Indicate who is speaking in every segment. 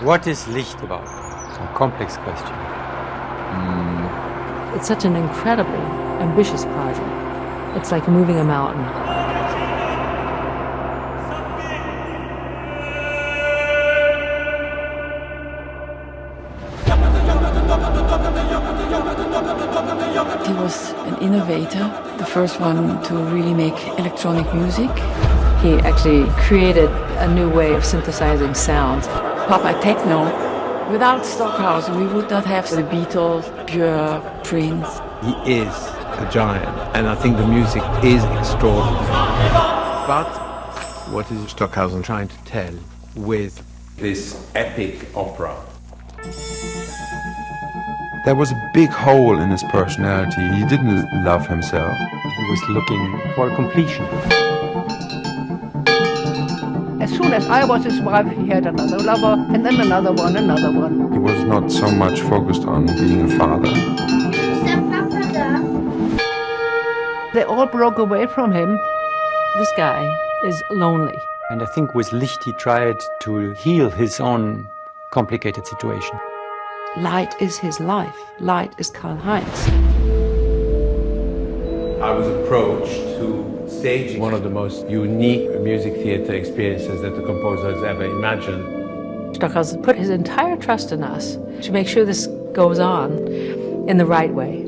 Speaker 1: What is Licht about? It's a complex question. Mm.
Speaker 2: It's such an incredibly ambitious project. It's like moving a mountain.
Speaker 3: He was an innovator, the first one to really make electronic music.
Speaker 2: He actually created a new way of synthesizing sounds.
Speaker 3: Pop techno. Without Stockhausen, we would not have the Beatles, Björk, Prince.
Speaker 4: He is a giant, and I think the music is extraordinary. But what is Stockhausen trying to tell with this epic opera?
Speaker 5: There was a big hole in his personality. He didn't love himself.
Speaker 1: He was looking for completion.
Speaker 6: As soon as I was his wife, he had another lover, and then another one, another one.
Speaker 5: He was not so much focused on being a father.
Speaker 6: They all broke away from him.
Speaker 2: This guy is lonely.
Speaker 1: And I think with Licht he tried to heal his own complicated situation.
Speaker 2: Light is his life. Light is Karlheinz.
Speaker 4: I was approached to stage one of the most unique music theater experiences that the composer has ever imagined.
Speaker 2: Stockhausen put his entire trust in us to make sure this goes on in the right way.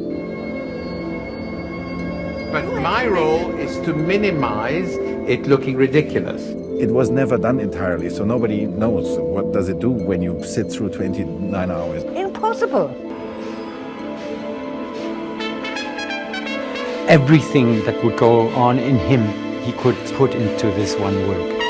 Speaker 4: But my role is to minimize it looking ridiculous.
Speaker 7: It was never done entirely, so nobody knows what does it do when you sit through 29 hours.
Speaker 6: Impossible.
Speaker 1: Everything that would go on in him, he could put into this one work.